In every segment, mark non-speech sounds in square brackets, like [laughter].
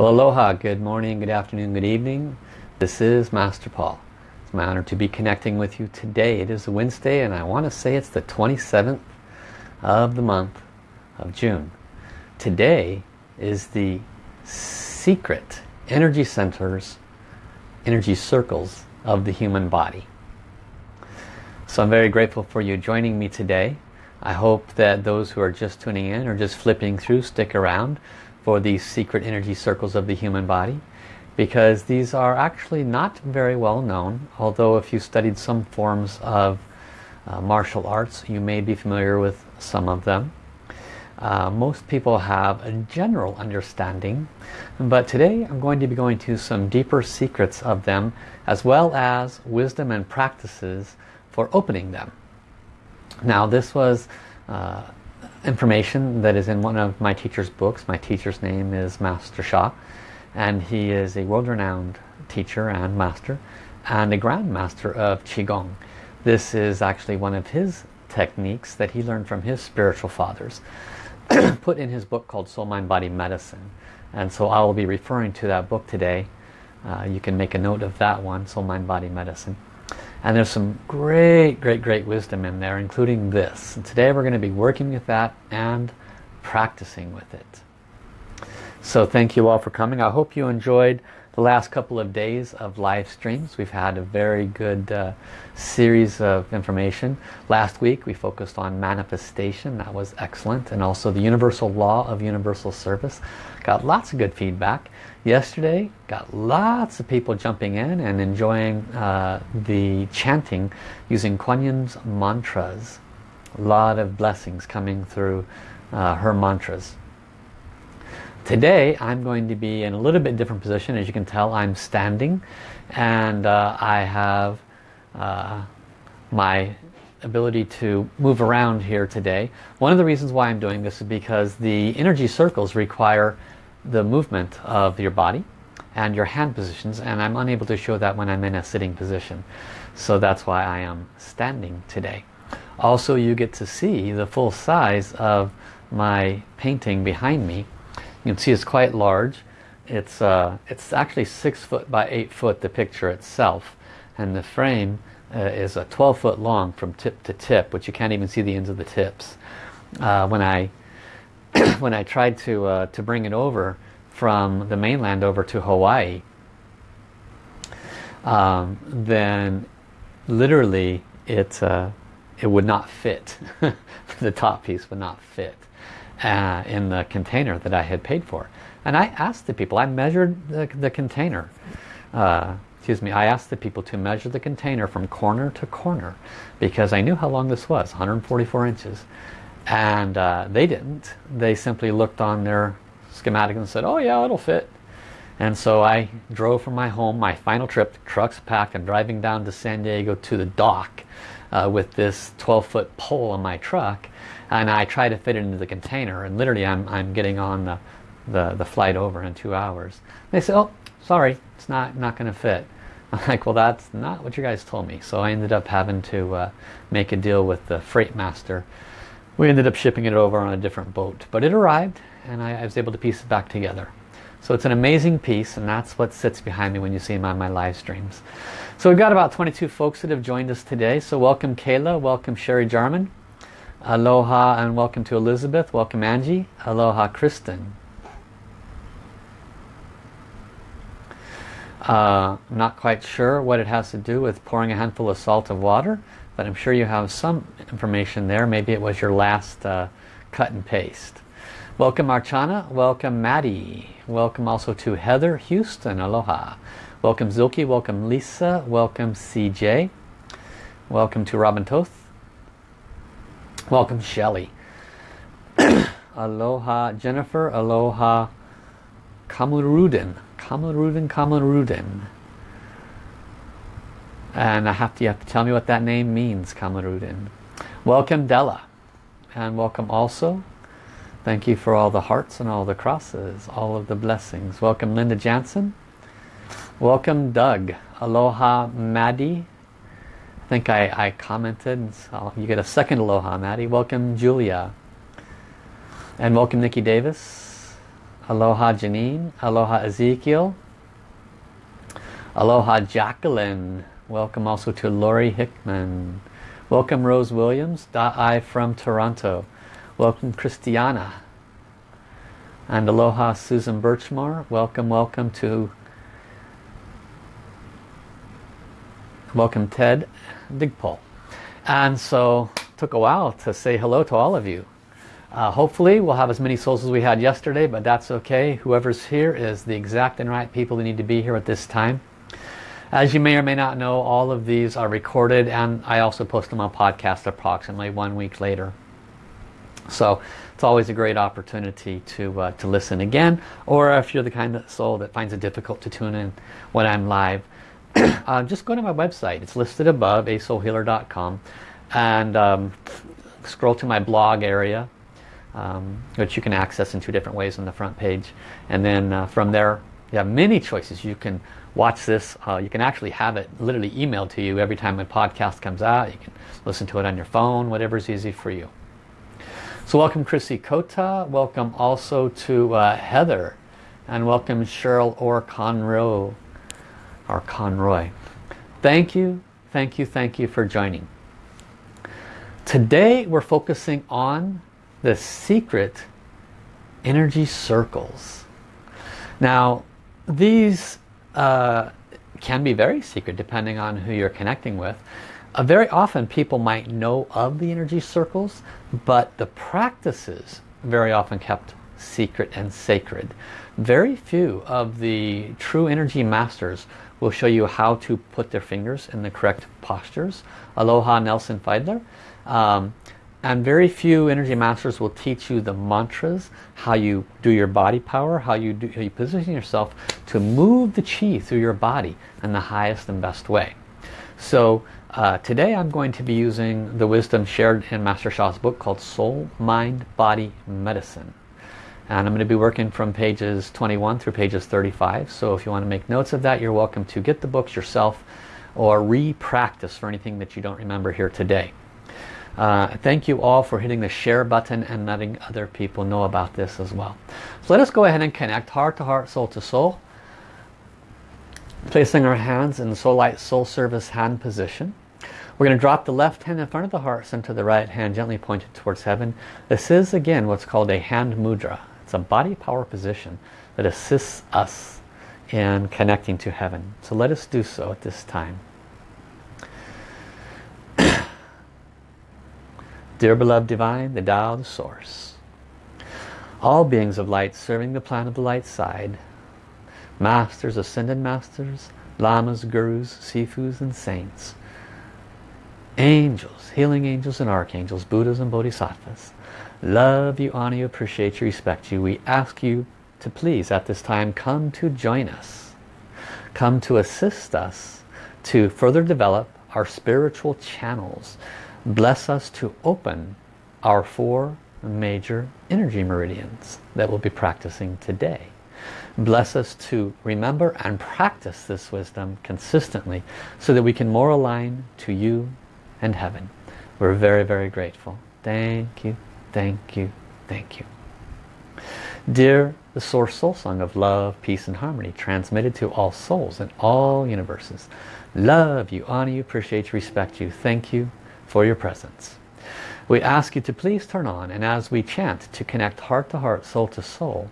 Well, aloha, good morning, good afternoon, good evening. This is Master Paul. It's my honor to be connecting with you today. It is Wednesday and I want to say it's the 27th of the month of June. Today is the secret energy centers, energy circles of the human body. So I'm very grateful for you joining me today. I hope that those who are just tuning in or just flipping through stick around for these secret energy circles of the human body because these are actually not very well known. Although if you studied some forms of uh, martial arts you may be familiar with some of them. Uh, most people have a general understanding but today I'm going to be going to some deeper secrets of them as well as wisdom and practices for opening them. Now this was uh, information that is in one of my teacher's books. My teacher's name is Master Sha and he is a world-renowned teacher and master and a grandmaster of Qigong. This is actually one of his techniques that he learned from his spiritual fathers [clears throat] put in his book called Soul Mind Body Medicine and so I will be referring to that book today. Uh, you can make a note of that one, Soul Mind Body Medicine. And there's some great, great, great wisdom in there, including this. And today we're going to be working with that and practicing with it. So thank you all for coming. I hope you enjoyed the last couple of days of live streams. We've had a very good uh, series of information. Last week we focused on manifestation. That was excellent. And also the universal law of universal service. Got lots of good feedback yesterday got lots of people jumping in and enjoying uh, the chanting using Kuan Yin's mantras. A lot of blessings coming through uh, her mantras. Today I'm going to be in a little bit different position. As you can tell I'm standing and uh, I have uh, my ability to move around here today. One of the reasons why I'm doing this is because the energy circles require the movement of your body and your hand positions and I'm unable to show that when I'm in a sitting position. So that's why I am standing today. Also you get to see the full size of my painting behind me. You can see it's quite large. It's uh, it's actually six foot by eight foot the picture itself. And the frame uh, is a 12 foot long from tip to tip which you can't even see the ends of the tips. Uh, when I [coughs] when I tried to uh, to bring it over from the mainland over to Hawaii um, then literally it uh, it would not fit. [laughs] The top piece would not fit uh, in the container that I had paid for. And I asked the people I measured the, the container uh, excuse me I asked the people to measure the container from corner to corner because I knew how long this was 144 inches and uh, they didn't. They simply looked on their schematic and said oh yeah it'll fit. And so I drove from my home my final trip trucks packed and driving down to San Diego to the dock uh, with this 12 foot pole on my truck. And I try to fit it into the container. And literally I'm, I'm getting on the, the, the flight over in two hours. They said oh sorry it's not not gonna fit. [laughs] I'm like well that's not what you guys told me. So I ended up having to uh, make a deal with the freight master we ended up shipping it over on a different boat. But it arrived and I, I was able to piece it back together. So it's an amazing piece and that's what sits behind me when you see my live streams. So we've got about 22 folks that have joined us today. So welcome Kayla, welcome Sherry Jarman, aloha and welcome to Elizabeth, welcome Angie, aloha Kristen. Uh, I'm not quite sure what it has to do with pouring a handful of salt of water but I'm sure you have some information there. Maybe it was your last uh, cut and paste. Welcome Archana, welcome Maddie, welcome also to Heather Houston, aloha. Welcome Zilke, welcome Lisa, welcome CJ, welcome to Robin Toth, welcome Shelly. [coughs] aloha Jennifer, aloha Kamarudin, Kamarudin, Kamarudin. And I have to, you have to tell me what that name means, Kamarudin. Welcome Della. And welcome also. Thank you for all the hearts and all the crosses, all of the blessings. Welcome Linda Jansen. Welcome Doug. Aloha Maddie. I think I, I commented. So you get a second aloha Maddie. Welcome Julia. And welcome Nikki Davis. Aloha Janine. Aloha Ezekiel. Aloha Jacqueline. Welcome also to Lori Hickman. Welcome Rose Williams. Da-I from Toronto. Welcome Christiana. And aloha Susan Birchmore. Welcome, welcome to welcome Ted Digpole. And so took a while to say hello to all of you. Uh, hopefully we'll have as many souls as we had yesterday, but that's okay. Whoever's here is the exact and right people that need to be here at this time. As you may or may not know, all of these are recorded and I also post them on podcast approximately one week later. So it's always a great opportunity to, uh, to listen again or if you're the kind of soul that finds it difficult to tune in when I'm live, [clears throat] uh, just go to my website. It's listed above, asoulhealer.com and um, scroll to my blog area um, which you can access in two different ways on the front page and then uh, from there you have many choices. You can watch this. Uh, you can actually have it literally emailed to you every time a podcast comes out. You can listen to it on your phone, whatever's easy for you. So welcome Chrissy Kota. Welcome also to uh, Heather. And welcome Cheryl Orr Conroy. Orr Conroy. Thank you, thank you, thank you for joining. Today we're focusing on the secret energy circles. Now, these uh, can be very secret depending on who you're connecting with. Uh, very often people might know of the energy circles, but the practices very often kept secret and sacred. Very few of the true energy masters will show you how to put their fingers in the correct postures. Aloha Nelson Fiedler. Um, and very few energy masters will teach you the mantras, how you do your body power, how you, do, how you position yourself to move the chi through your body in the highest and best way. So uh, today I'm going to be using the wisdom shared in Master Sha's book called Soul, Mind, Body, Medicine. And I'm going to be working from pages 21 through pages 35. So if you want to make notes of that, you're welcome to get the books yourself or re-practice for anything that you don't remember here today. Uh, thank you all for hitting the share button and letting other people know about this as well. So let us go ahead and connect heart to heart, soul to soul. Placing our hands in the Soul Light Soul Service hand position. We're going to drop the left hand in front of the heart center, the right hand gently pointed towards heaven. This is again what's called a hand mudra. It's a body power position that assists us in connecting to heaven. So let us do so at this time. Dear beloved divine, the Tao, the source. All beings of light serving the plan of the light side. Masters, ascended masters, lamas, gurus, sifus and saints. Angels, healing angels and archangels, Buddhas and Bodhisattvas. Love you, honor you, appreciate you, respect you. We ask you to please at this time come to join us. Come to assist us to further develop our spiritual channels bless us to open our four major energy meridians that we'll be practicing today. Bless us to remember and practice this wisdom consistently so that we can more align to you and heaven. We're very, very grateful. Thank you, thank you, thank you. Dear the Source Soul Song of Love, Peace and Harmony, transmitted to all souls in all universes. Love you, honor you, appreciate you, respect you. Thank you, for your presence. We ask you to please turn on and as we chant to connect heart to heart, soul to soul,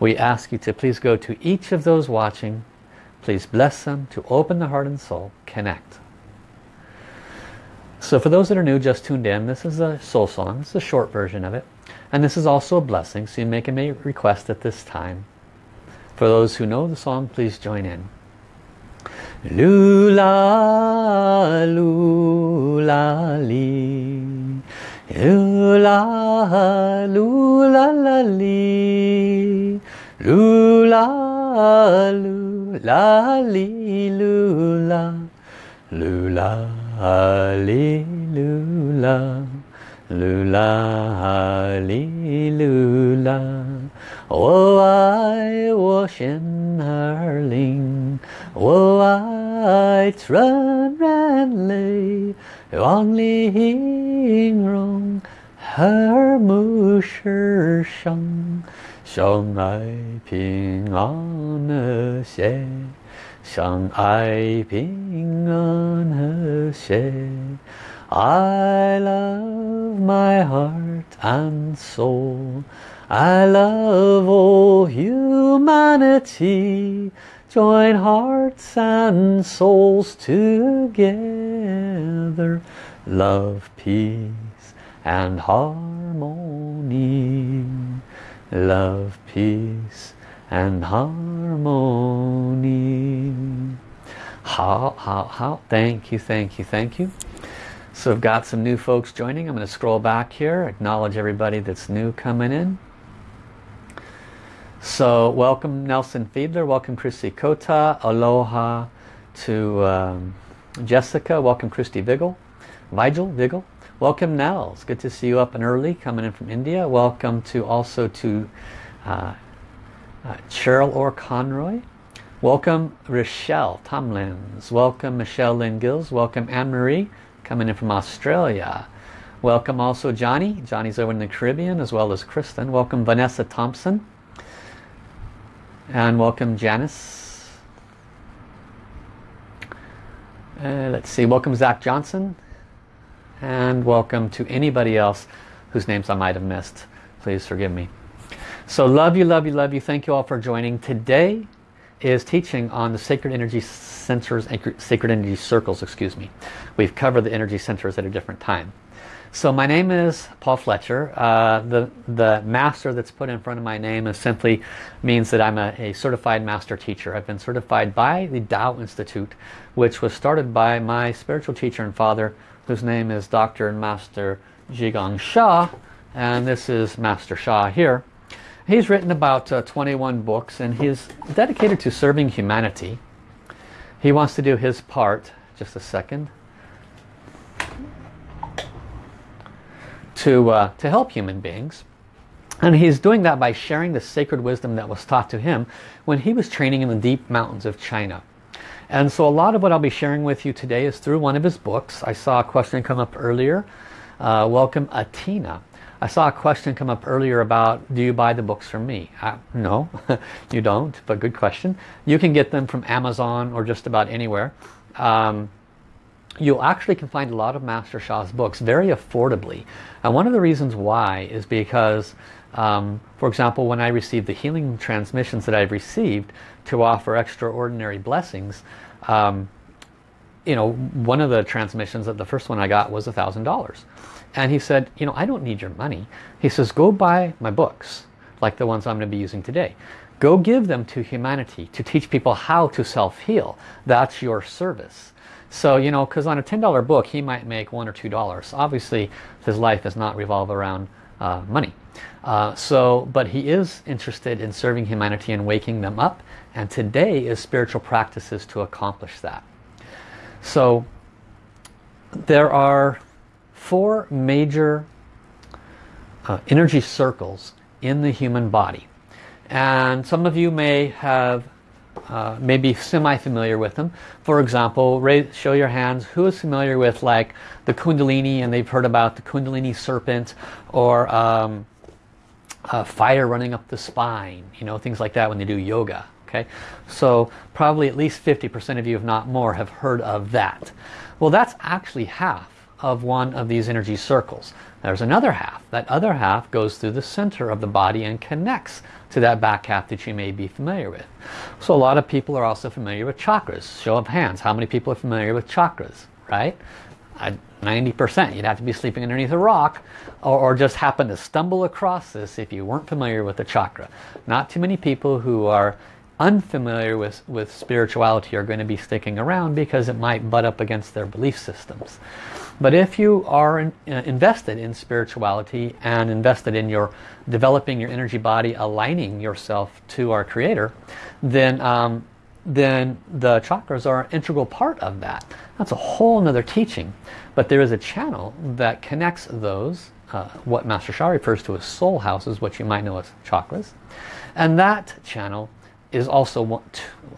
we ask you to please go to each of those watching, please bless them to open the heart and soul, connect. So for those that are new, just tuned in, this is a soul song, it's a short version of it. And this is also a blessing, so you make a request at this time. For those who know the song, please join in. Lula, lula, li. Lula, lula, la, li. Lula, lula, li, lula. Lula, li, lula. Lula, li, lula. 我爱我心儿灵，我爱纯然泪，望你容 和睦世上，相爱平安和谐，相爱平安和谐。I love my heart and soul. I love all humanity. Join hearts and souls together. Love, peace and harmony. Love, peace and harmony. How, how, how? Thank you, thank you, thank you. So I've got some new folks joining. I'm going to scroll back here, acknowledge everybody that's new coming in. So welcome Nelson Fiedler, welcome Chrissy Kota, aloha to um, Jessica, welcome Christy Vigil, Vigil, Vigil. Welcome Nels, good to see you up and early, coming in from India. Welcome to also to uh, uh, Cheryl Orr Conroy. Welcome Rochelle Tomlins. Welcome Michelle Lynn Gills. Welcome Anne-Marie coming in from Australia. Welcome also Johnny. Johnny's over in the Caribbean as well as Kristen. Welcome Vanessa Thompson. And welcome Janice. Uh, let's see. Welcome Zach Johnson. And welcome to anybody else whose names I might have missed. Please forgive me. So love you, love you, love you. Thank you all for joining. Today is teaching on the sacred energy centers, sacred energy circles, excuse me. We've covered the energy centers at a different time. So my name is Paul Fletcher. Uh, the, the master that's put in front of my name is simply means that I'm a, a, certified master teacher. I've been certified by the Tao Institute, which was started by my spiritual teacher and father, whose name is Dr. and Master Zhigang Sha. And this is Master Sha here. He's written about uh, 21 books and he's dedicated to serving humanity. He wants to do his part. Just a second. To, uh, to help human beings. And he's doing that by sharing the sacred wisdom that was taught to him when he was training in the deep mountains of China. And so a lot of what I'll be sharing with you today is through one of his books. I saw a question come up earlier. Uh, welcome Atina. I saw a question come up earlier about do you buy the books from me? Uh, no, [laughs] you don't, but good question. You can get them from Amazon or just about anywhere. Um, you actually can find a lot of Master Sha's books very affordably. And one of the reasons why is because, um, for example, when I received the healing transmissions that I've received to offer extraordinary blessings, um, you know, one of the transmissions that the first one I got was a thousand dollars. And he said, you know, I don't need your money. He says, go buy my books, like the ones I'm going to be using today. Go give them to humanity to teach people how to self-heal. That's your service. So, you know, because on a $10 book, he might make one or two dollars. Obviously, his life does not revolve around uh, money. Uh, so, but he is interested in serving humanity and waking them up. And today is spiritual practices to accomplish that. So, there are four major uh, energy circles in the human body. And some of you may have uh, may semi-familiar with them. For example, raise, show your hands. Who is familiar with like the Kundalini and they've heard about the Kundalini serpent or um, uh, fire running up the spine, you know, things like that when they do yoga. Okay, so probably at least 50% of you, if not more, have heard of that. Well, that's actually half of one of these energy circles. There's another half. That other half goes through the center of the body and connects to that back half that you may be familiar with. So a lot of people are also familiar with chakras. Show of hands. How many people are familiar with chakras? Right? 90%. You'd have to be sleeping underneath a rock or, or, just happen to stumble across this if you weren't familiar with the chakra. Not too many people who are unfamiliar with, with spirituality are going to be sticking around because it might butt up against their belief systems. But if you are in, uh, invested in spirituality and invested in your developing your energy body, aligning yourself to our Creator, then um, then the chakras are an integral part of that. That's a whole nother teaching. But there is a channel that connects those, uh, what Master Sha refers to as soul houses, what you might know as chakras. And that channel is also one,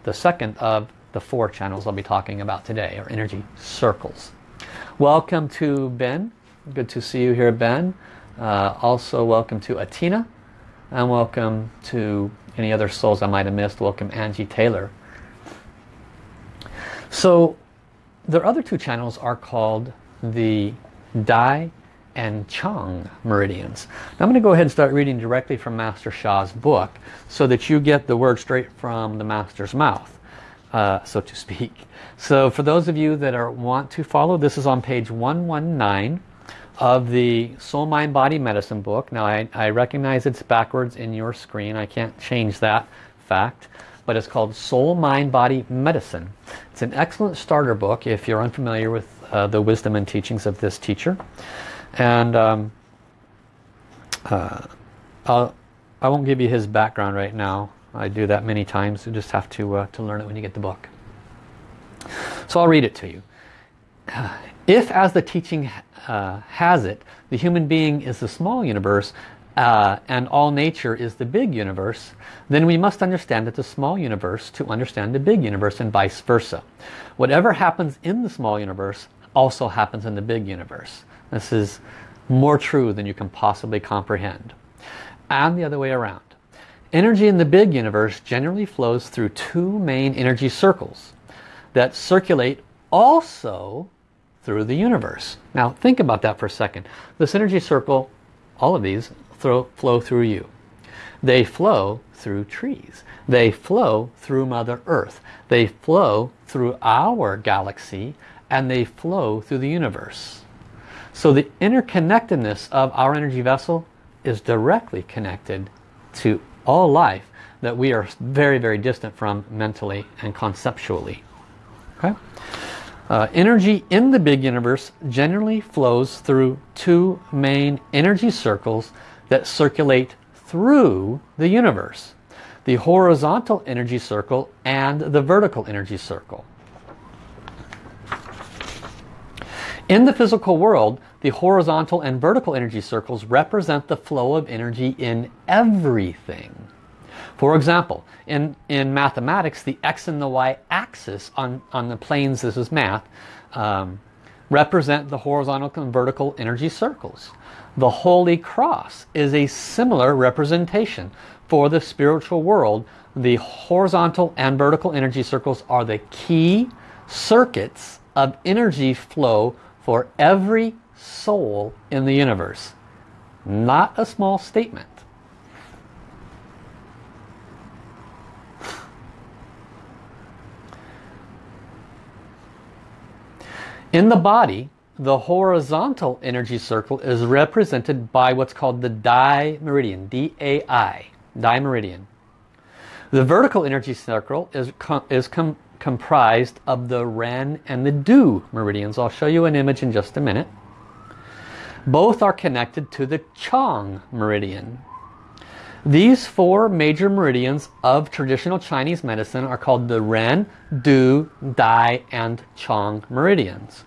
the second of the four channels I'll be talking about today, or energy circles. Welcome to Ben. Good to see you here, Ben. Uh, also welcome to Atina and welcome to any other souls I might have missed. Welcome Angie Taylor. So their other two channels are called the Dai and Chong meridians. Now I'm going to go ahead and start reading directly from Master Sha's book so that you get the word straight from the Master's mouth, uh, so to speak. So for those of you that are want to follow, this is on page 119 of the Soul Mind Body Medicine book. Now I, I recognize it's backwards in your screen. I can't change that fact. But it's called Soul Mind Body Medicine. It's an excellent starter book if you're unfamiliar with uh, the wisdom and teachings of this teacher. And um, uh, I won't give you his background right now. I do that many times. You just have to, uh, to learn it when you get the book. So I'll read it to you. [sighs] If, as the teaching uh, has it, the human being is the small universe uh, and all nature is the big universe, then we must understand that the small universe to understand the big universe and vice versa. Whatever happens in the small universe also happens in the big universe. This is more true than you can possibly comprehend. And the other way around. Energy in the big universe generally flows through two main energy circles that circulate also through the universe. Now think about that for a second. This energy circle, all of these, throw, flow through you. They flow through trees. They flow through Mother Earth. They flow through our galaxy and they flow through the universe. So the interconnectedness of our energy vessel is directly connected to all life that we are very, very distant from mentally and conceptually. Okay? Uh, energy in the big universe generally flows through two main energy circles that circulate through the universe. The horizontal energy circle and the vertical energy circle. In the physical world, the horizontal and vertical energy circles represent the flow of energy in everything. For example, in, in mathematics, the x and the y axis on, on the planes, this is math, um, represent the horizontal and vertical energy circles. The Holy Cross is a similar representation. For the spiritual world, the horizontal and vertical energy circles are the key circuits of energy flow for every soul in the universe. Not a small statement. In the body, the horizontal energy circle is represented by what's called the Dai meridian, D-A-I, meridian. The vertical energy circle is, com is com comprised of the Ren and the Du meridians. I'll show you an image in just a minute. Both are connected to the Chong meridian. These four major meridians of traditional Chinese medicine are called the Ren, Du, Dai, and Chong meridians.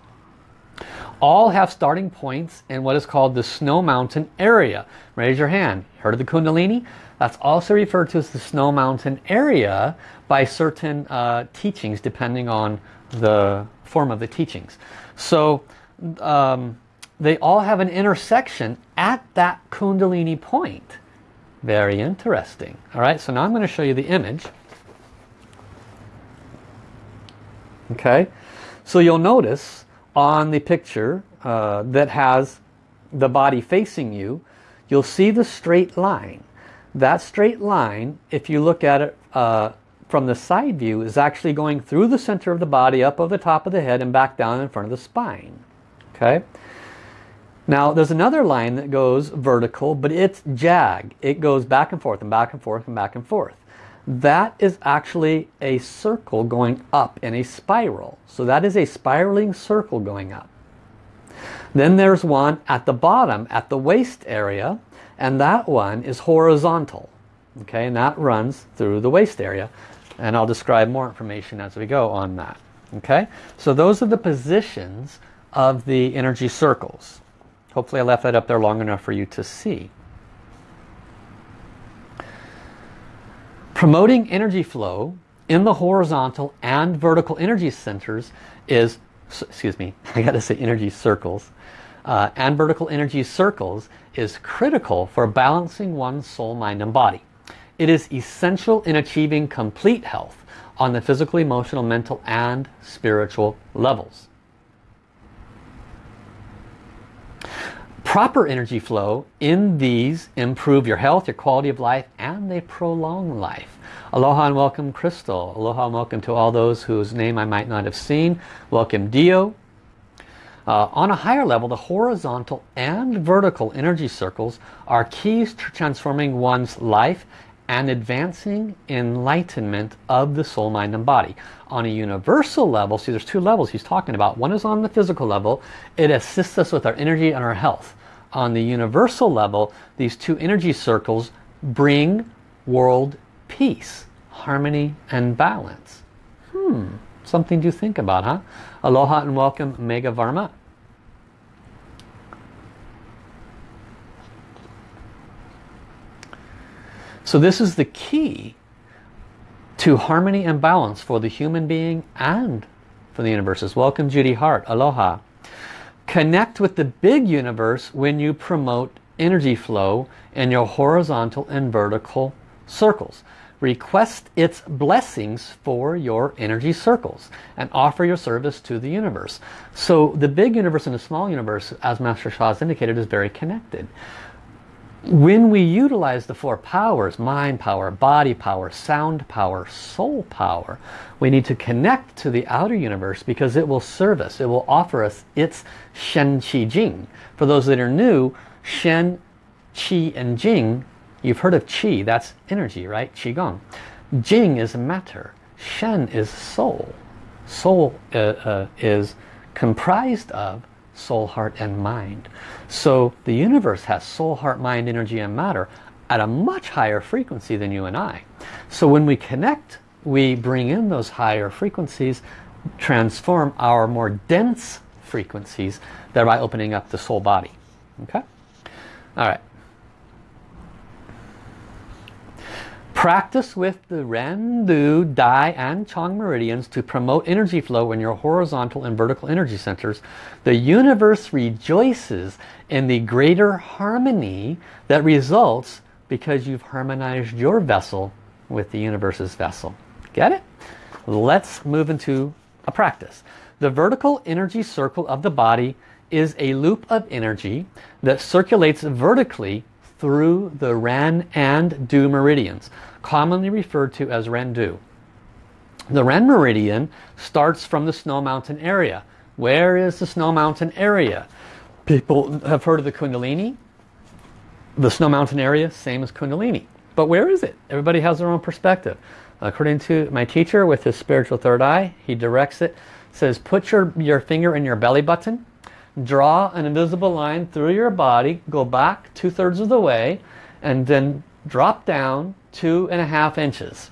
All have starting points in what is called the Snow Mountain area. Raise your hand. Heard of the Kundalini? That's also referred to as the Snow Mountain area by certain uh, teachings depending on the form of the teachings. So um, they all have an intersection at that Kundalini point. Very interesting. All right, so now I'm going to show you the image. Okay, so you'll notice on the picture uh, that has the body facing you, you'll see the straight line. That straight line, if you look at it uh, from the side view, is actually going through the center of the body, up over the top of the head, and back down in front of the spine. Okay. Now there's another line that goes vertical, but it's jag. It goes back and forth and back and forth and back and forth. That is actually a circle going up in a spiral. So that is a spiraling circle going up. Then there's one at the bottom, at the waist area, and that one is horizontal. Okay, and that runs through the waist area. And I'll describe more information as we go on that. Okay, so those are the positions of the energy circles. Hopefully I left that up there long enough for you to see. Promoting energy flow in the horizontal and vertical energy centers is, excuse me, [laughs] I got to say energy circles. uh, and vertical energy circles is critical for balancing one's soul, mind and body. It is essential in achieving complete health on the physical, emotional, mental and spiritual levels. Proper energy flow in these improve your health, your quality of life and they prolong life. Aloha and welcome Crystal. Aloha and welcome to all those whose name I might not have seen. Welcome Dio. Uh, on a higher level, the horizontal and vertical energy circles are keys to transforming one's life and advancing enlightenment of the soul, mind and body. On a universal level, see there's two levels he's talking about. One is on the physical level. It assists us with our energy and our health. On the universal level, these two energy circles bring world peace, harmony and balance. Hmm, something to think about, huh? Aloha and welcome Mega Varma. So this is the key to harmony and balance for the human being and for the universes. Welcome Judy Hart. Aloha. Connect with the big universe when you promote energy flow in your horizontal and vertical circles. Request its blessings for your energy circles and offer your service to the universe. So the big universe and the small universe, as Master Sha has indicated, is very connected. When we utilize the four powers, mind power, body power, sound power, soul power, we need to connect to the outer universe because it will serve us. It will offer us its Shen Qi Jing. For those that are new, Shen, Qi and Jing You've heard of Qi, that's energy, right? Qigong. Jing is matter. Shen is soul. Soul uh, uh, is comprised of soul, heart and mind. So the universe has soul, heart, mind, energy and matter at a much higher frequency than you and I. So when we connect, we bring in those higher frequencies, transform our more dense frequencies, thereby opening up the soul body. Okay? All right. Practice with the Ren, Du, Dai and Chong meridians to promote energy flow in your horizontal and vertical energy centers. The universe rejoices in the greater harmony that results because you've harmonized your vessel with the universe's vessel. Get it? Let's move into a practice. The vertical energy circle of the body is a loop of energy that circulates vertically through the Ren and Du meridians, commonly referred to as Ren-Du. The Ren meridian starts from the Snow Mountain area. Where is the Snow Mountain area? People have heard of the Kundalini. The Snow Mountain area, same as Kundalini. But where is it? Everybody has their own perspective. According to my teacher with his spiritual third eye, he directs it, says put your, your finger in your belly button draw an invisible line through your body, go back two-thirds of the way, and then drop down two and a half inches.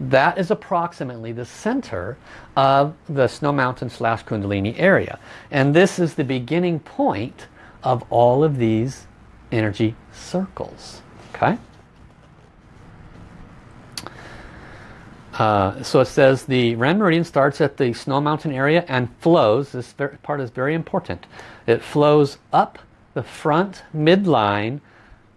That is approximately the center of the Snow Mountain slash Kundalini area. And this is the beginning point of all of these energy circles. Okay? Uh, so it says the Ren Meridian starts at the Snow Mountain area and flows, this part is very important, it flows up the front midline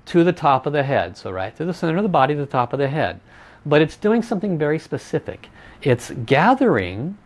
to the top of the head. So right through the center of the body to the top of the head. But it's doing something very specific. It's gathering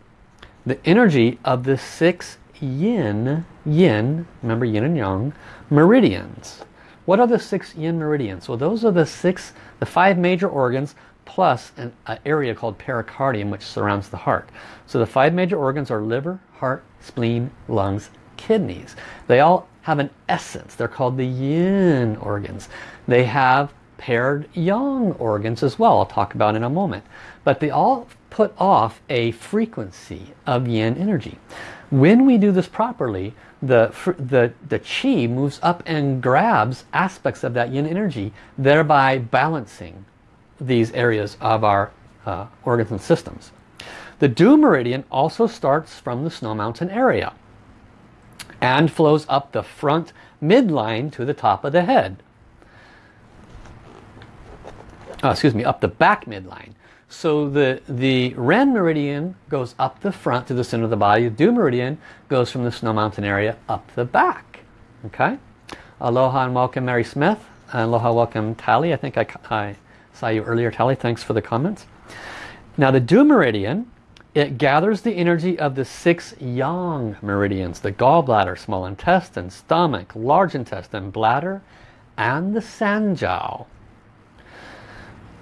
the energy of the six yin, yin, remember yin and yang, meridians. What are the six yin meridians? Well, those are the six, the five major organs plus an, an area called pericardium which surrounds the heart. So the five major organs are liver, heart, spleen, lungs, kidneys. They all have an essence. They're called the yin organs. They have paired yang organs as well. I'll talk about in a moment. But they all put off a frequency of yin energy. When we do this properly, the, the, the chi moves up and grabs aspects of that yin energy, thereby balancing these areas of our uh, organs and systems. The Du meridian also starts from the Snow Mountain area and flows up the front midline to the top of the head. Oh, excuse me, up the back midline. So the, the Ren meridian goes up the front to the center of the body. The Du meridian goes from the Snow Mountain area up the back. Okay? Aloha and welcome Mary Smith. Aloha, welcome Tally. I think I, I saw you earlier, Tally. Thanks for the comments. Now the Du meridian, it gathers the energy of the six yang meridians, the gallbladder, small intestine, stomach, large intestine, bladder, and the sanjiao.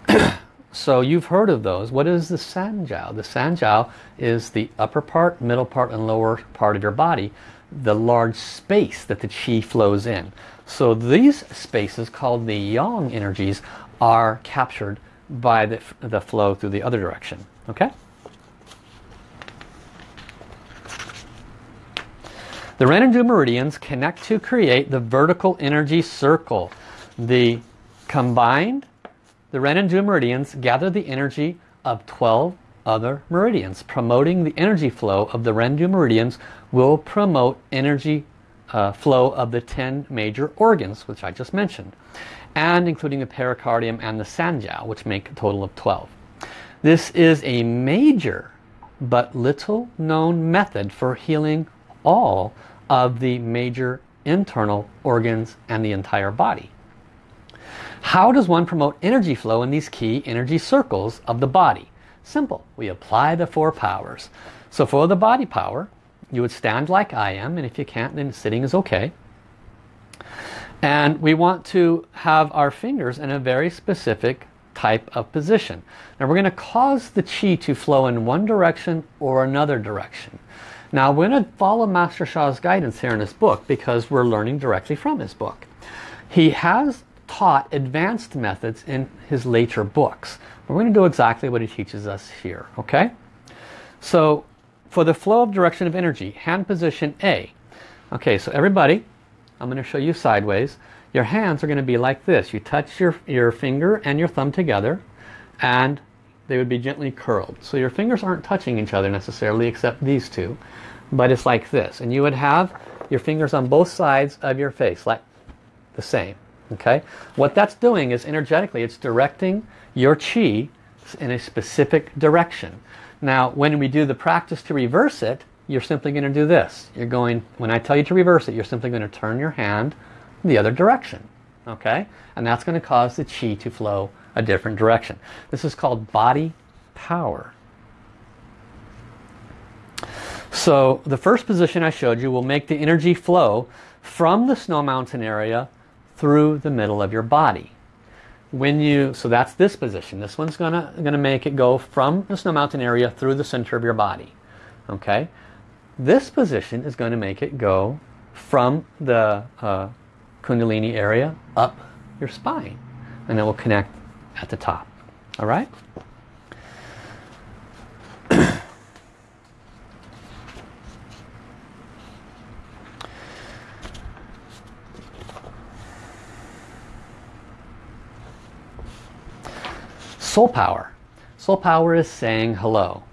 [clears throat] so you've heard of those. What is the sanjiao? The sanjiao is the upper part, middle part, and lower part of your body, the large space that the chi flows in. So these spaces called the yang energies are captured by the, the flow through the other direction. Okay? The Ren and Du meridians connect to create the vertical energy circle. The combined, the Ren and Du meridians gather the energy of 12 other meridians. Promoting the energy flow of the Ren Du meridians will promote energy uh, flow of the 10 major organs, which I just mentioned, and including the pericardium and the sanjiao, which make a total of 12. This is a major but little known method for healing all of the major internal organs and the entire body. How does one promote energy flow in these key energy circles of the body? Simple. We apply the four powers. So for the body power, you would stand like I am, and if you can't, then sitting is okay. And we want to have our fingers in a very specific type of position. Now we're going to cause the chi to flow in one direction or another direction. Now we're going to follow Master Sha's guidance here in his book because we're learning directly from his book. He has taught advanced methods in his later books. We're going to do exactly what he teaches us here. Okay? So for the flow of direction of energy, hand position A. Okay, so everybody, I'm going to show you sideways. Your hands are going to be like this. You touch your, your finger and your thumb together and they would be gently curled. So your fingers aren't touching each other necessarily except these two. But it's like this. And you would have your fingers on both sides of your face like the same. Okay. What that's doing is energetically it's directing your chi in a specific direction. Now, when we do the practice to reverse it, you're simply going to do this. You're going, when I tell you to reverse it, you're simply going to turn your hand the other direction. Okay? And that's going to cause the chi to flow a different direction. This is called body power. So the first position I showed you will make the energy flow from the snow mountain area through the middle of your body when you, so that's this position. This one's gonna, gonna make it go from the snow mountain area through the center of your body. Okay? This position is going to make it go from the uh, Kundalini area up your spine. And it will connect at the top. Alright? Soul power. Soul power is saying hello.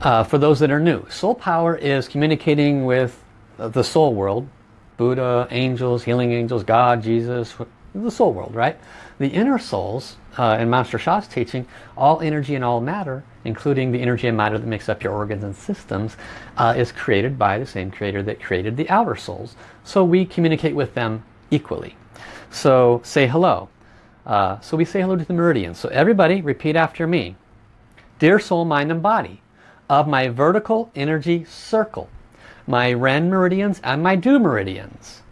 Uh, for those that are new, soul power is communicating with the soul world, Buddha, angels, healing angels, God, Jesus, the soul world, right? The inner souls, uh, in Master Sha's teaching, all energy and all matter, including the energy and matter that makes up your organs and systems, uh, is created by the same creator that created the outer souls. So we communicate with them equally. So say hello. Uh, so we say hello to the meridians. So everybody repeat after me. Dear soul, mind and body of my vertical energy circle, my Ren meridians and my Du meridians,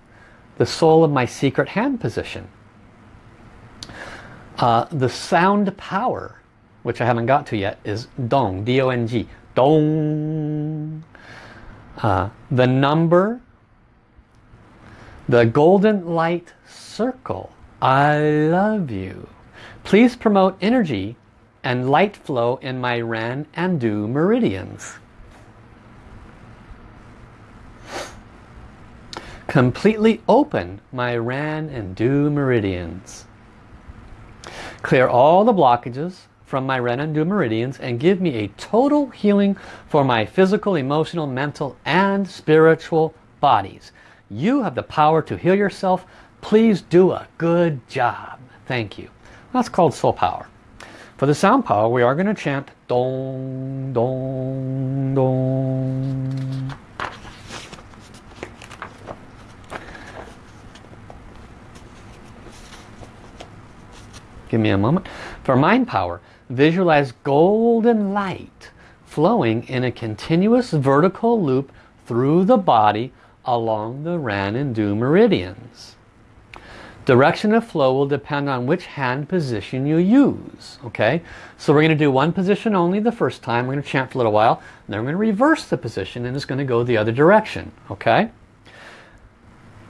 the soul of my secret hand position, uh, the sound power, which I haven't got to yet, is Dong, D-O-N-G, Dong. Uh, the number, the golden light circle, I love you. Please promote energy and light flow in my Ren and Du meridians. Completely open my Ren and Du meridians. Clear all the blockages from my Ren and Du meridians and give me a total healing for my physical, emotional, mental and spiritual bodies. You have the power to heal yourself Please do a good job. Thank you. That's called soul power. For the sound power, we are going to chant dong, dong, dong. Give me a moment. For mind power, visualize golden light flowing in a continuous vertical loop through the body along the Ren and Du meridians. Direction of flow will depend on which hand position you use. Okay, so we're going to do one position only the first time. We're going to chant for a little while. And then we're going to reverse the position and it's going to go the other direction. Okay.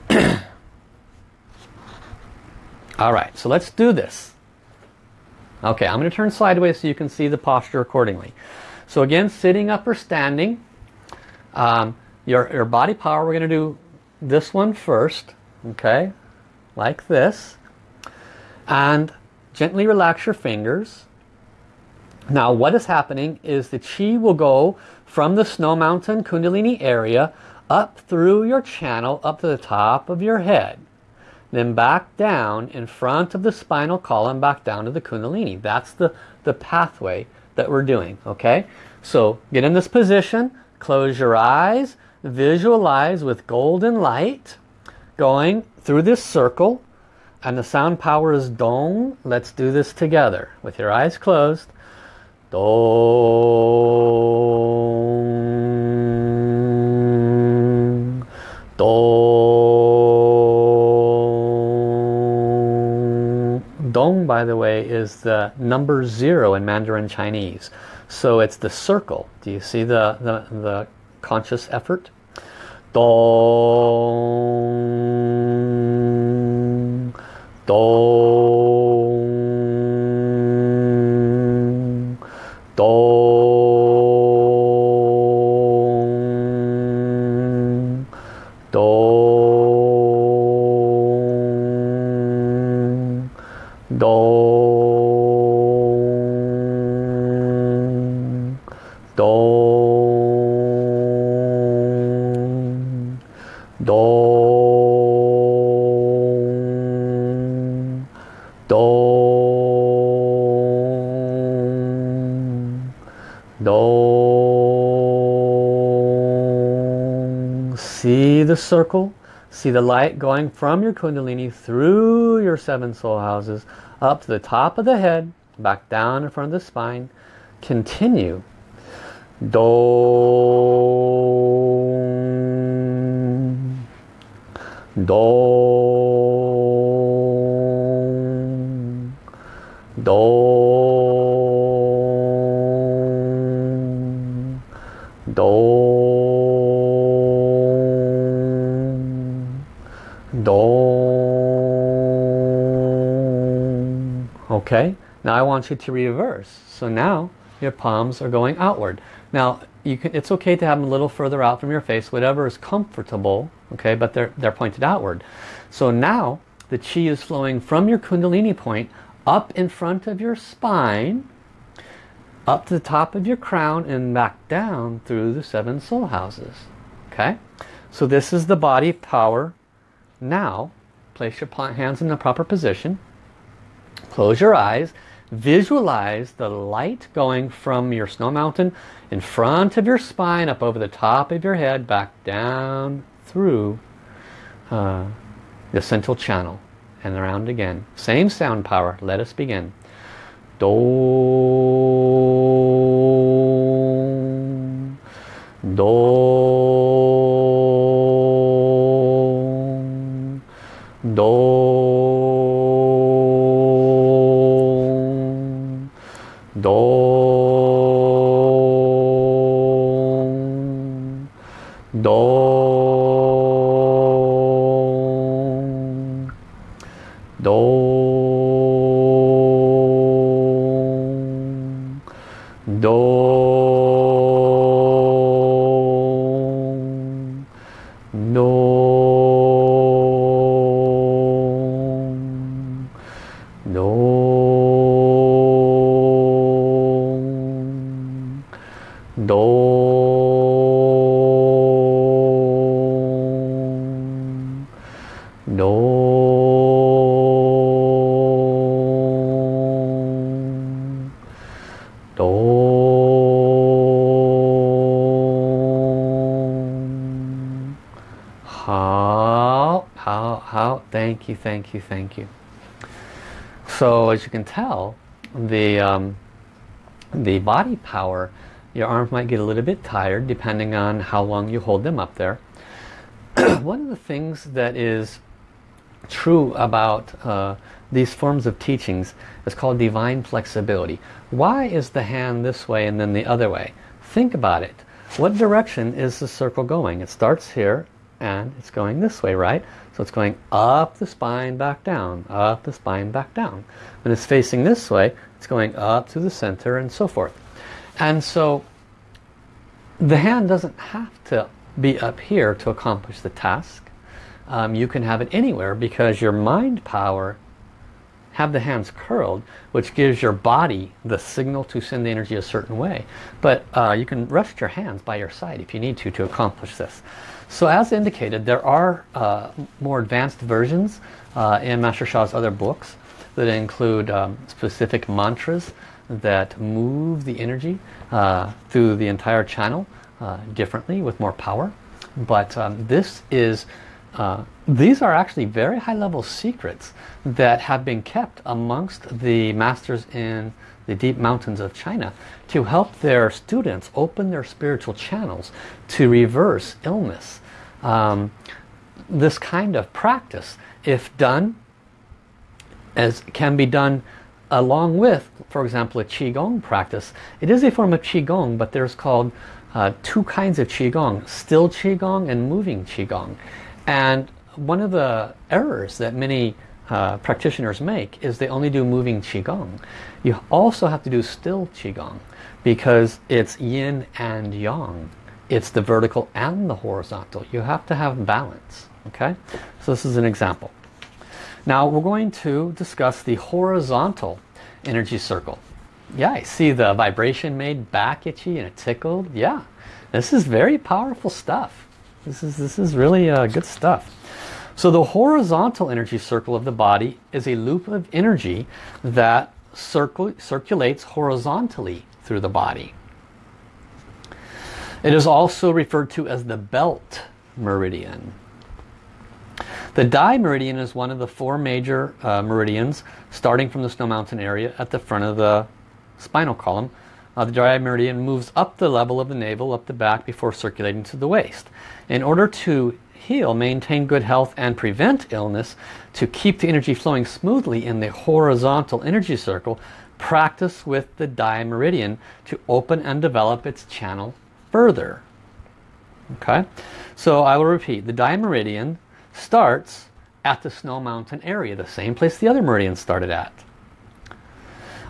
[clears throat] All right, so let's do this. Okay, I'm going to turn sideways so you can see the posture accordingly. So again, sitting up or standing. Um, your, your body power, we're going to do this one first. Okay, like this. And gently relax your fingers. Now what is happening is the chi will go from the snow mountain kundalini area up through your channel up to the top of your head. Then back down in front of the spinal column back down to the kundalini. That's the, the pathway that we're doing. Okay, So get in this position, close your eyes, visualize with golden light going through this circle and the sound power is dong. Let's do this together with your eyes closed. Dong. Dong. Dong, by the way, is the number zero in Mandarin Chinese. So it's the circle. Do you see the, the, the conscious effort? どーン、ドーんどーン、ドーんどーン、circle? See the light going from your kundalini through your seven soul houses up to the top of the head, back down in front of the spine. Continue. Dong. Dong. Now I want you to reverse. So now your palms are going outward. Now you can, it's okay to have them a little further out from your face, whatever is comfortable, okay, but they're, they're pointed outward. So now the chi is flowing from your kundalini point up in front of your spine, up to the top of your crown and back down through the seven soul houses. Okay, so this is the body power. Now, place your hands in the proper position. Close your eyes. Visualize the light going from your snow mountain in front of your spine, up over the top of your head, back down through uh, the central channel and around again. Same sound power. Let us begin. Dong. Dong. Thank you, thank you, thank you. So as you can tell, the, um, the body power, your arms might get a little bit tired depending on how long you hold them up there. [clears throat] One of the things that is true about uh, these forms of teachings is called divine flexibility. Why is the hand this way and then the other way? Think about it. What direction is the circle going? It starts here and it's going this way, right? So it's going up the spine, back down, up the spine, back down. When it's facing this way, it's going up to the center and so forth. And so the hand doesn't have to be up here to accomplish the task. Um, you can have it anywhere because your mind power have the hands curled which gives your body the signal to send the energy a certain way. But uh, you can rest your hands by your side if you need to to accomplish this. So as indicated there are uh, more advanced versions uh, in Master Sha's other books that include um, specific mantras that move the energy uh, through the entire channel uh, differently with more power. But um, this is uh, these are actually very high level secrets that have been kept amongst the masters in the deep mountains of China to help their students open their spiritual channels to reverse illness. Um, this kind of practice, if done, as can be done along with, for example, a Qigong practice. It is a form of Qigong, but there's called uh, two kinds of Qigong, still Qigong and moving Qigong. And one of the errors that many uh, practitioners make is they only do moving Qigong. You also have to do still Qigong because it's yin and yang. It's the vertical and the horizontal. You have to have balance. Okay, so this is an example. Now we're going to discuss the horizontal energy circle. Yeah, I see the vibration made back itchy and it tickled. Yeah, this is very powerful stuff. This is, this is really uh, good stuff. So the horizontal energy circle of the body is a loop of energy that circulates horizontally through the body. It is also referred to as the belt meridian. The Dai meridian is one of the four major uh, meridians starting from the Snow Mountain area at the front of the spinal column uh, the Dai meridian moves up the level of the navel, up the back before circulating to the waist. In order to heal, maintain good health and prevent illness, to keep the energy flowing smoothly in the horizontal energy circle, practice with the Dai meridian to open and develop its channel further. Okay, so I will repeat, the Dai meridian starts at the Snow Mountain area, the same place the other meridian started at.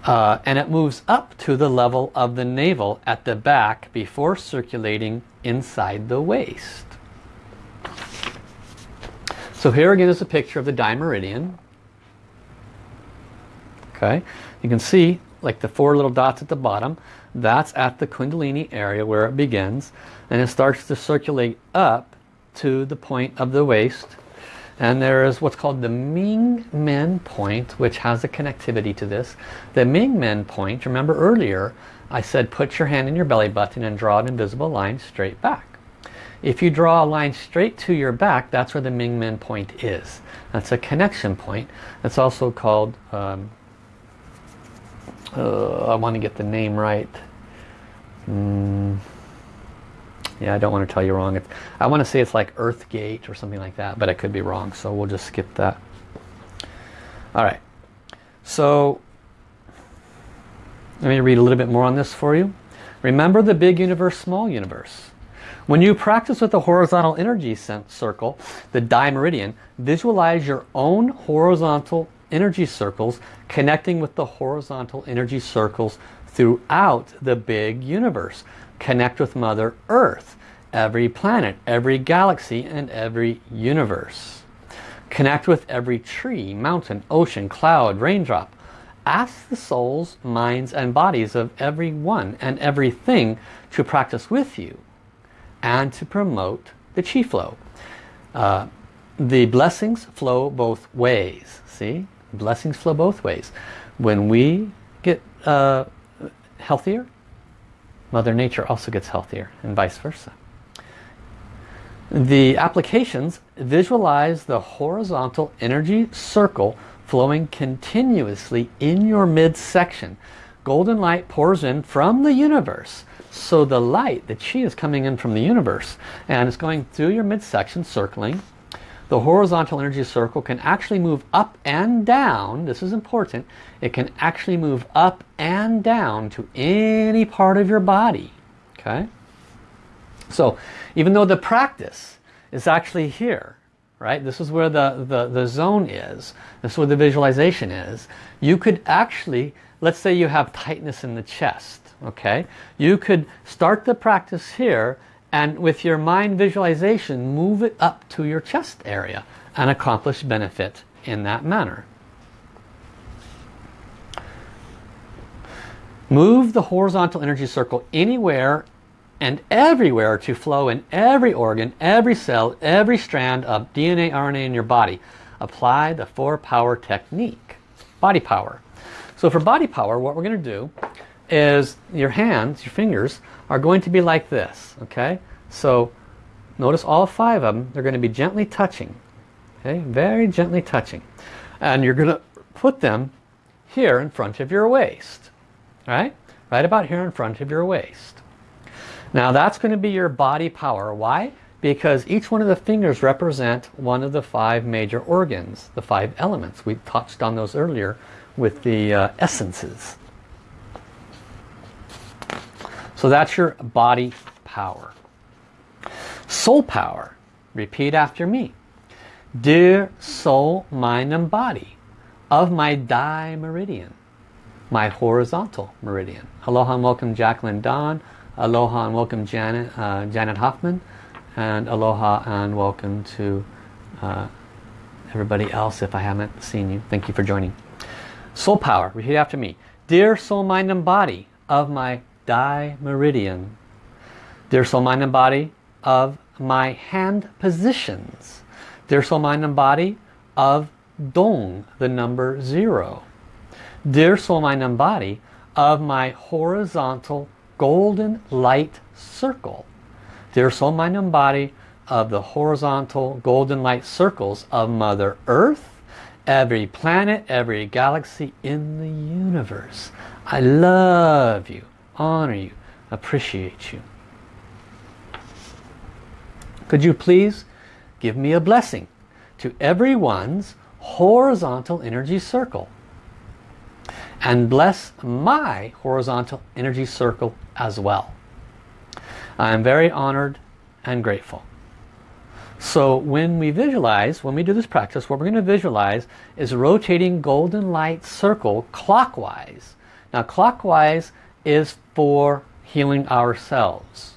Uh, and it moves up to the level of the navel at the back before circulating inside the waist. So here again is a picture of the Dai meridian. Okay, you can see like the four little dots at the bottom. That's at the Kundalini area where it begins. And it starts to circulate up to the point of the waist and there is what's called the Ming Men point, which has a connectivity to this. The Ming Men point, remember earlier, I said put your hand in your belly button and draw an invisible line straight back. If you draw a line straight to your back, that's where the Ming Men point is. That's a connection point. It's also called, um, uh, I want to get the name right. Mm yeah, I don't want to tell you wrong. It's, I want to say it's like Earth Gate or something like that, but I could be wrong, so we'll just skip that. All right, so let me read a little bit more on this for you. Remember the big universe, small universe. When you practice with the horizontal energy circle, the Dai meridian, visualize your own horizontal energy circles connecting with the horizontal energy circles throughout the big universe connect with Mother Earth, every planet, every galaxy, and every universe. Connect with every tree, mountain, ocean, cloud, raindrop. Ask the souls, minds, and bodies of everyone and everything to practice with you and to promote the chi flow. Uh, the blessings flow both ways. See? Blessings flow both ways. When we get uh, healthier, Mother Nature also gets healthier and vice versa. The applications visualize the horizontal energy circle flowing continuously in your midsection. Golden light pours in from the universe. So the light, the chi is coming in from the universe and it's going through your midsection, circling. The horizontal energy circle can actually move up and down. This is important. It can actually move up and down to any part of your body. Okay? So even though the practice is actually here, right? This is where the, the, the zone is. This is where the visualization is. You could actually, let's say you have tightness in the chest, okay? You could start the practice here and with your mind visualization move it up to your chest area and accomplish benefit in that manner. Move the horizontal energy circle anywhere and everywhere to flow in every organ, every cell, every strand of DNA, RNA in your body. Apply the four power technique. Body power. So for body power, what we're going to do is your hands, your fingers, are going to be like this. Okay? So notice all five of them, they're going to be gently touching. Okay? Very gently touching. And you're going to put them here in front of your waist. Right? Right about here in front of your waist. Now that's going to be your body power. Why? Because each one of the fingers represent one of the five major organs, the five elements. We touched on those earlier with the uh, essences. So that's your body power. Soul power. Repeat after me. Dear soul, mind and body of my Dai meridian, my horizontal meridian. Aloha and welcome Jacqueline Don. Aloha and welcome Janet, uh, Janet Hoffman. And aloha and welcome to uh, everybody else if I haven't seen you. Thank you for joining. Soul power, repeat after me. Dear soul, mind and body of my Dai meridian. Dear soul, mind and body of my hand positions. Dear soul, mind and body of Dong, the number zero. Dear soul, mind and body of my horizontal golden light circle. Dear soul, mind and body of the horizontal golden light circles of Mother Earth, every planet, every galaxy in the universe. I love you, honor you, appreciate you. Could you please give me a blessing to everyone's horizontal energy circle? and bless my horizontal energy circle as well. I am very honored and grateful. So when we visualize, when we do this practice, what we're going to visualize is a rotating golden light circle clockwise. Now clockwise is for healing ourselves.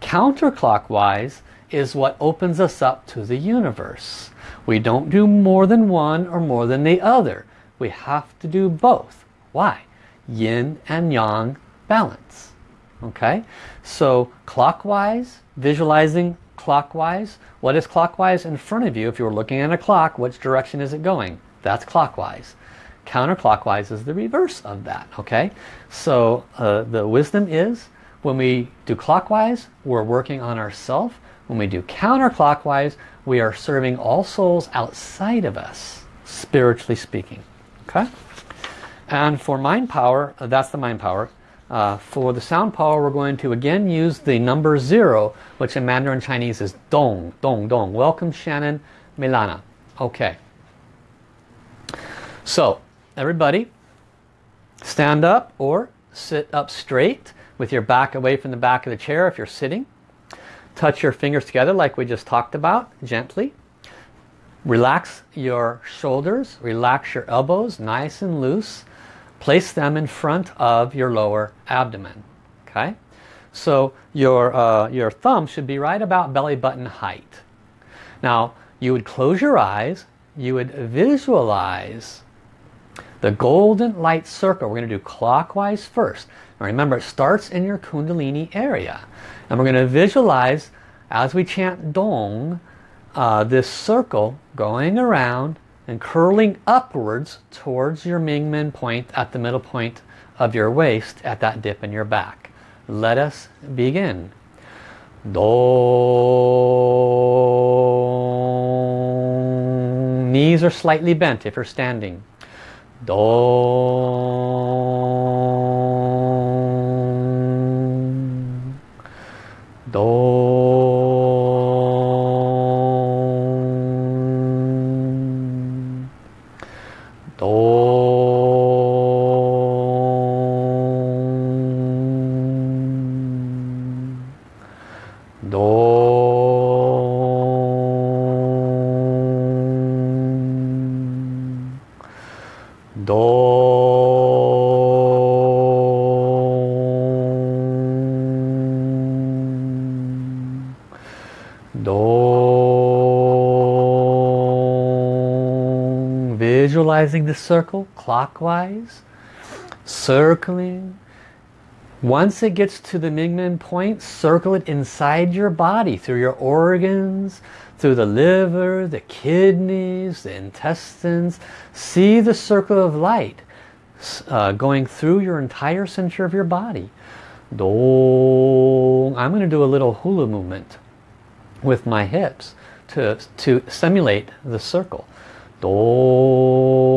Counterclockwise is what opens us up to the universe. We don't do more than one or more than the other. We have to do both. Why? Yin and Yang balance. Okay, so clockwise, visualizing clockwise. What is clockwise in front of you? If you were looking at a clock, which direction is it going? That's clockwise. Counterclockwise is the reverse of that. Okay, so uh, the wisdom is when we do clockwise, we're working on ourself. When we do counterclockwise, we are serving all souls outside of us, spiritually speaking. Okay. And for mind power, uh, that's the mind power. Uh, for the sound power, we're going to again use the number zero, which in Mandarin Chinese is dong, dong, dong. Welcome Shannon Milana. Okay. So, everybody, stand up or sit up straight with your back away from the back of the chair if you're sitting. Touch your fingers together like we just talked about, gently. Relax your shoulders, relax your elbows, nice and loose. Place them in front of your lower abdomen. Okay, so your uh, your thumb should be right about belly button height. Now you would close your eyes. You would visualize the golden light circle. We're going to do clockwise first. Now remember, it starts in your Kundalini area, and we're going to visualize as we chant Dong, uh, this circle going around and curling upwards towards your Mingmen point at the middle point of your waist at that dip in your back. Let us begin. Do knees are slightly bent if you're standing. Do. Do. Visualizing the circle clockwise, circling. Once it gets to the Mingmen point, circle it inside your body, through your organs, through the liver, the kidneys, the intestines. See the circle of light uh, going through your entire center of your body. Dong. I'm going to do a little hula movement with my hips to, to simulate the circle. Dong.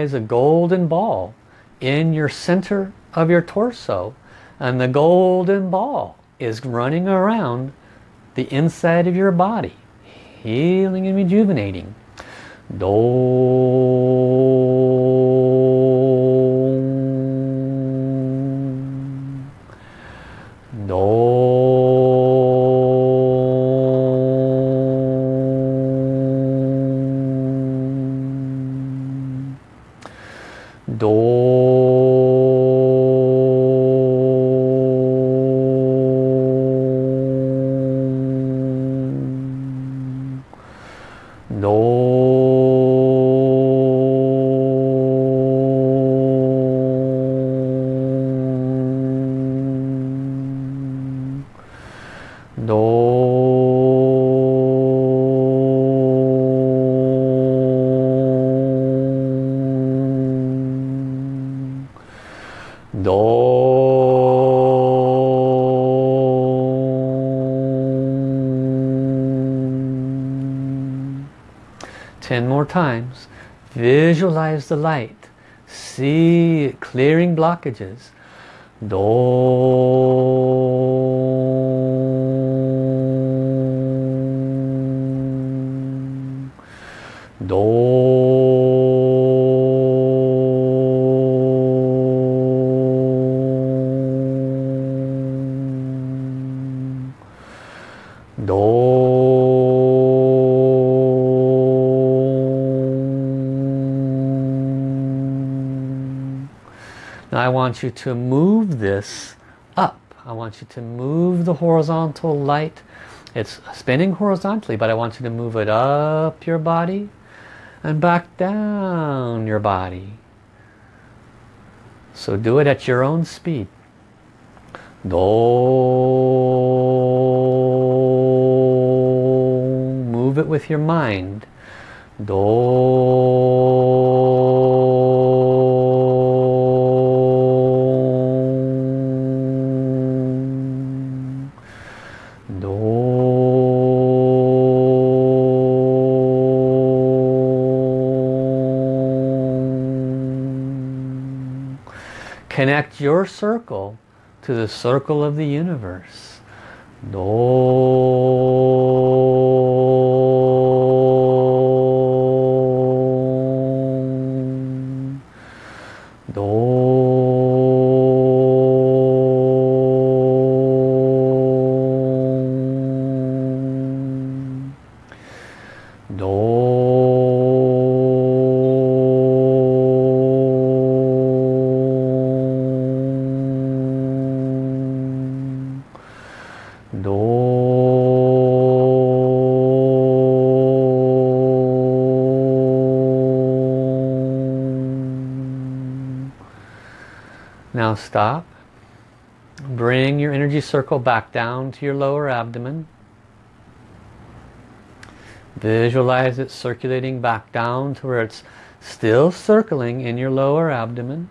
Visualize a golden ball in your center of your torso and the golden ball is running around the inside of your body healing and rejuvenating Dong. More times. Visualize the light. See clearing blockages. Dong. Want you to move this up. I want you to move the horizontal light. It's spinning horizontally, but I want you to move it up your body and back down your body. So do it at your own speed. Dong. Move it with your mind. Dong. Connect your circle to the circle of the universe. Dong. Stop. Bring your energy circle back down to your lower abdomen. Visualize it circulating back down to where it's Still circling in your lower abdomen.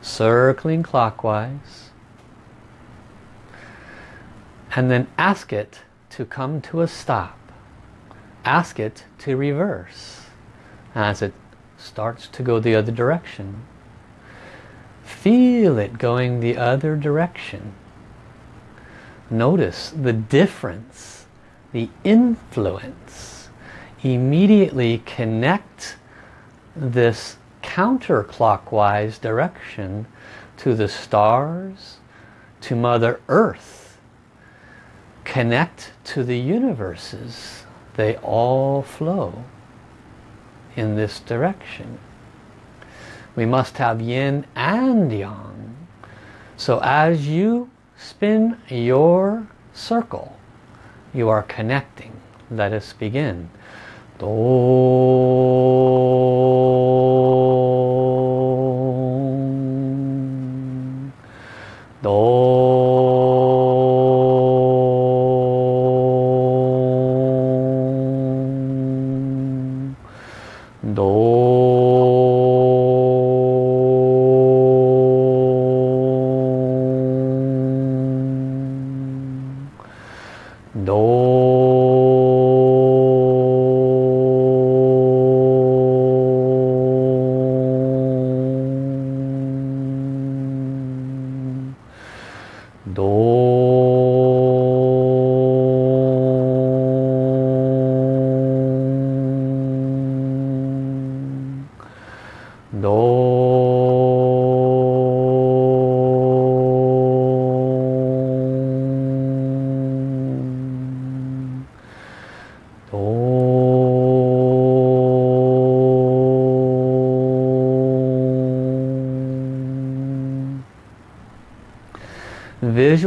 Circling clockwise. And then ask it to come to a stop. Ask it to reverse as it starts to go the other direction. Feel it going the other direction. Notice the difference, the influence. Immediately connect this counterclockwise direction to the stars, to Mother Earth. Connect to the universes. They all flow in this direction. We must have yin and yang. So as you spin your circle, you are connecting. Let us begin.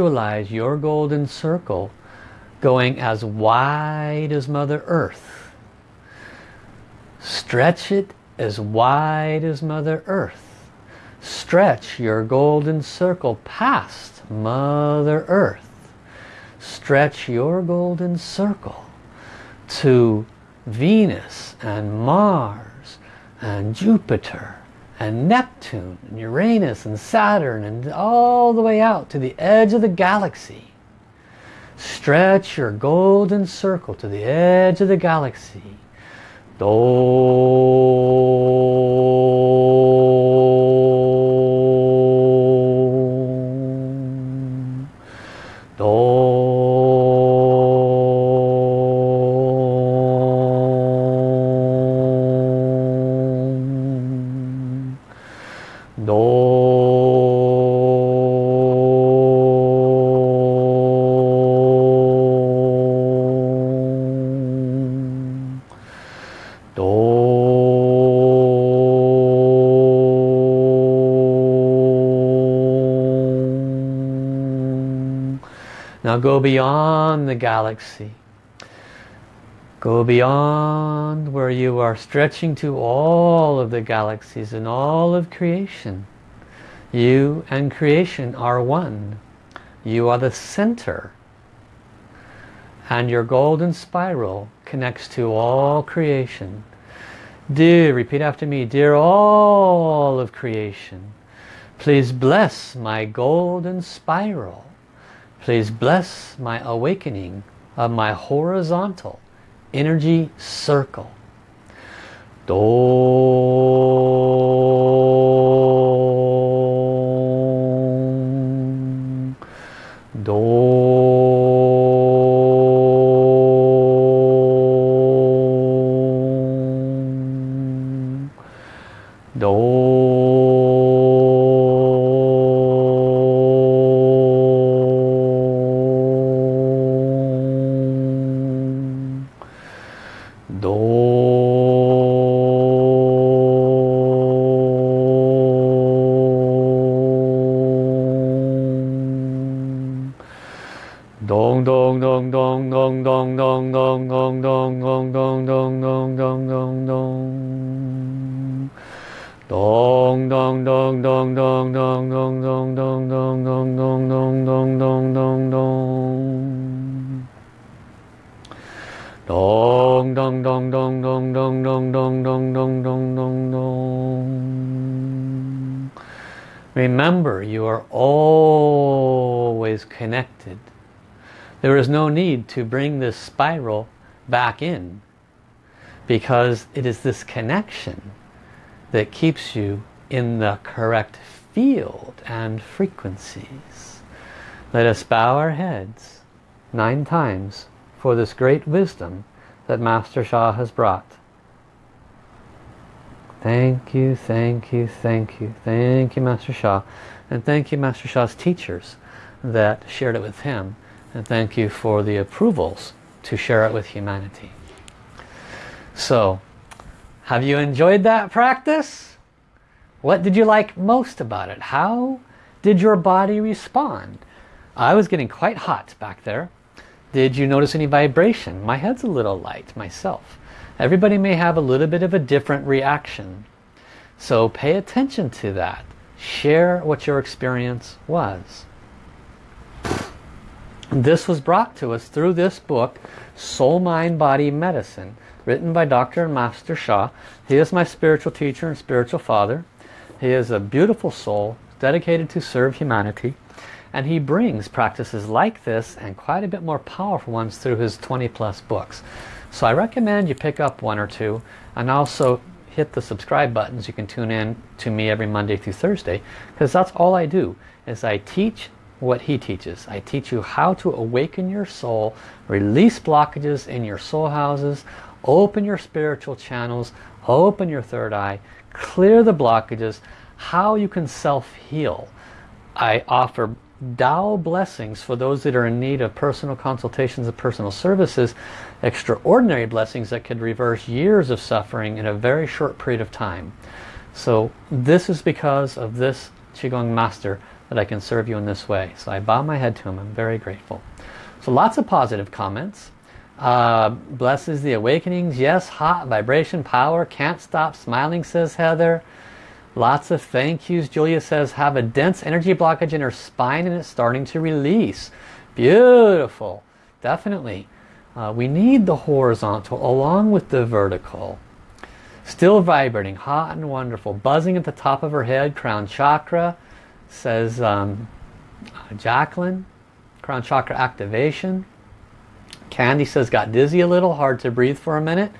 Visualize your golden circle going as wide as Mother Earth. Stretch it as wide as Mother Earth. Stretch your golden circle past Mother Earth. Stretch your golden circle to Venus and Mars and Jupiter and Neptune and Uranus and Saturn and all the way out to the edge of the galaxy. Stretch your golden circle to the edge of the galaxy. Do go beyond the galaxy. Go beyond where you are stretching to all of the galaxies and all of creation. You and creation are one. You are the center. And your golden spiral connects to all creation. Dear, repeat after me, dear all of creation, please bless my golden spiral Please bless my awakening of my horizontal energy circle. Do Dong dong dong dong dong dong dong dong dong dong dong dong dong dong dong dong dong Dong dong dong dong dong dong dong dong dong dong dong dong dong dong dong dong dong Dong dong dong dong dong dong dong dong dong dong dong dong dong Remember you are always connected there is no need to bring this spiral back in because it is this connection that keeps you in the correct field and frequencies. Let us bow our heads nine times for this great wisdom that Master Sha has brought. Thank you, thank you, thank you, thank you Master Sha and thank you Master Sha's teachers that shared it with him and thank you for the approvals to share it with humanity. So, have you enjoyed that practice? What did you like most about it? How did your body respond? I was getting quite hot back there. Did you notice any vibration? My head's a little light myself. Everybody may have a little bit of a different reaction. So pay attention to that. Share what your experience was. This was brought to us through this book, Soul, Mind, Body, Medicine, written by Dr. and Master Sha. He is my spiritual teacher and spiritual father. He is a beautiful soul, dedicated to serve humanity. And he brings practices like this and quite a bit more powerful ones through his 20 plus books. So I recommend you pick up one or two and also hit the subscribe buttons. You can tune in to me every Monday through Thursday because that's all I do is I teach what he teaches. I teach you how to awaken your soul, release blockages in your soul houses, open your spiritual channels, open your third eye, clear the blockages, how you can self-heal. I offer Tao blessings for those that are in need of personal consultations and personal services, extraordinary blessings that could reverse years of suffering in a very short period of time. So this is because of this Qigong Master that I can serve you in this way. So I bow my head to him. I'm very grateful. So lots of positive comments. Uh, blesses the awakenings. Yes, hot vibration, power. Can't stop smiling, says Heather. Lots of thank yous. Julia says, have a dense energy blockage in her spine and it's starting to release. Beautiful. Definitely. Uh, we need the horizontal along with the vertical. Still vibrating, hot and wonderful. Buzzing at the top of her head, crown chakra says um, Jacqueline, crown chakra activation. Candy says got dizzy a little, hard to breathe for a minute.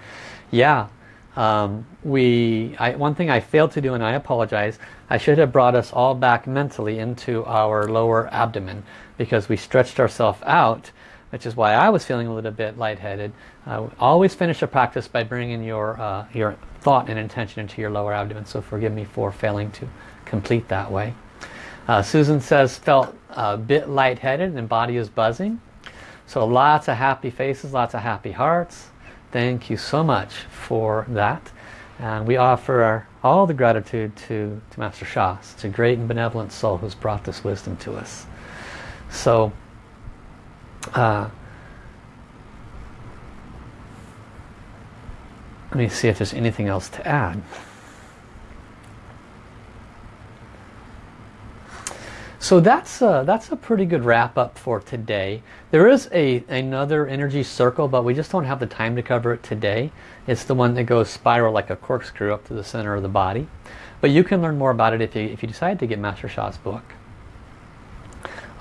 Yeah, um, we. I, one thing I failed to do, and I apologize, I should have brought us all back mentally into our lower abdomen because we stretched ourselves out, which is why I was feeling a little bit lightheaded. Uh, always finish a practice by bringing your, uh, your thought and intention into your lower abdomen, so forgive me for failing to complete that way. Uh, Susan says felt a bit lightheaded and body is buzzing. So lots of happy faces, lots of happy hearts. Thank you so much for that. And we offer our, all the gratitude to, to Master Sha. It's a great and benevolent soul who's brought this wisdom to us. So, uh, let me see if there's anything else to add. So that's a, that's a pretty good wrap up for today. There is a another energy circle, but we just don't have the time to cover it today. It's the one that goes spiral like a corkscrew up to the center of the body. But you can learn more about it if you, if you decide to get Master Sha's book.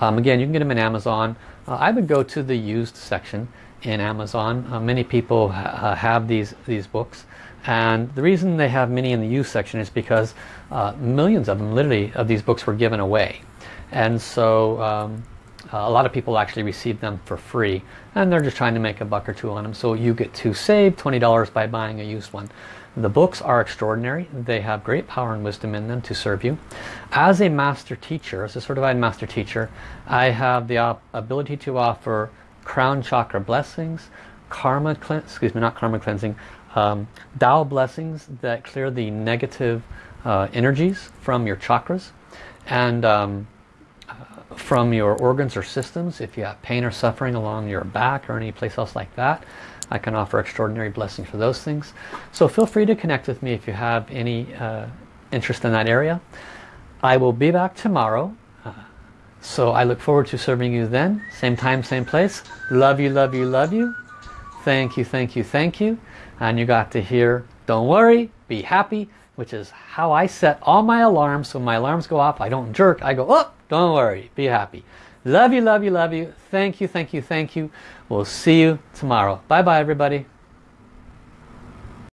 Um, again, you can get them in Amazon. Uh, I would go to the used section in Amazon. Uh, many people ha uh, have these, these books. And the reason they have many in the used section is because uh, millions of them, literally, of these books were given away and so um, a lot of people actually receive them for free and they're just trying to make a buck or two on them so you get to save $20 by buying a used one. The books are extraordinary. They have great power and wisdom in them to serve you. As a master teacher as a certified master teacher I have the ability to offer crown chakra blessings karma excuse me not karma cleansing um, Tao blessings that clear the negative uh, energies from your chakras. And um, from your organs or systems. If you have pain or suffering along your back or any place else like that I can offer extraordinary blessings for those things. So feel free to connect with me if you have any uh, interest in that area. I will be back tomorrow. Uh, so I look forward to serving you then. Same time same place. Love you love you love you. Thank you, thank you, thank you. And you got to hear, don't worry, be happy, which is how I set all my alarms. So when my alarms go off, I don't jerk. I go, oh, don't worry, be happy. Love you, love you, love you. Thank you, thank you, thank you. We'll see you tomorrow. Bye-bye, everybody.